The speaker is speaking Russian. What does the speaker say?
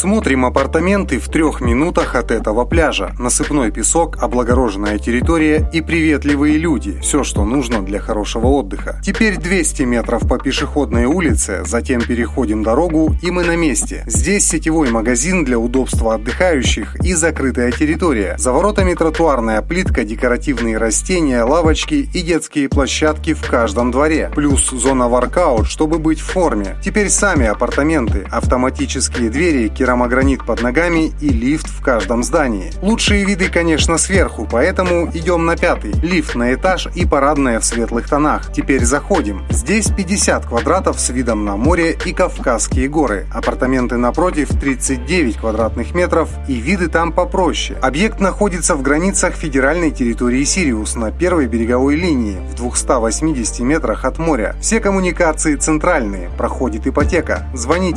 Смотрим апартаменты в трех минутах от этого пляжа. Насыпной песок, облагороженная территория и приветливые люди. Все, что нужно для хорошего отдыха. Теперь 200 метров по пешеходной улице, затем переходим дорогу и мы на месте. Здесь сетевой магазин для удобства отдыхающих и закрытая территория. За воротами тротуарная плитка, декоративные растения, лавочки и детские площадки в каждом дворе. Плюс зона воркаут, чтобы быть в форме. Теперь сами апартаменты, автоматические двери, керамогранит под ногами и лифт в каждом здании. Лучшие виды, конечно, сверху, поэтому идем на пятый. Лифт на этаж и парадная в светлых тонах. Теперь заходим. Здесь 50 квадратов с видом на море и Кавказские горы. Апартаменты напротив 39 квадратных метров и виды там попроще. Объект находится в границах федеральной территории Сириус на первой береговой линии в 280 метрах от моря. Все коммуникации центральные. Проходит ипотека. Звоните